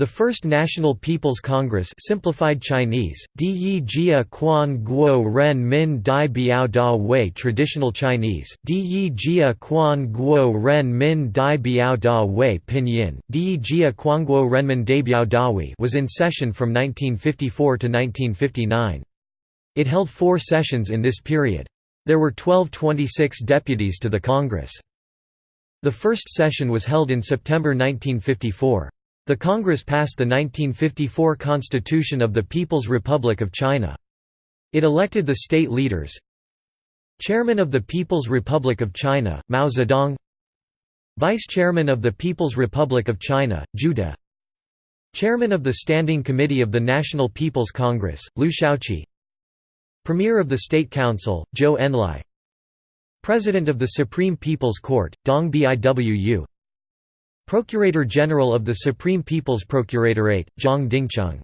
The First National People's Congress simplified Chinese, Di Jia Quan Guo Ren Min Dai Biao Da Wei Traditional Chinese, Di Jia Quan Guo Ren Min Dai Biao Da Wei Pinyin, Di Jia Quan Guo Renmin Daibiao Dawi was in session from 1954 to 1959. It held four sessions in this period. There were 1226 deputies to the Congress. The first session was held in September 1954. The Congress passed the 1954 Constitution of the People's Republic of China. It elected the state leaders. Chairman of the People's Republic of China, Mao Zedong. Vice Chairman of the People's Republic of China, Zhu Chairman of the Standing Committee of the National People's Congress, Liu Shaoqi. Premier of the State Council, Zhou Enlai. President of the Supreme People's Court, Dong Biwu Procurator General of the Supreme People's Procuratorate, Zhang Dingcheng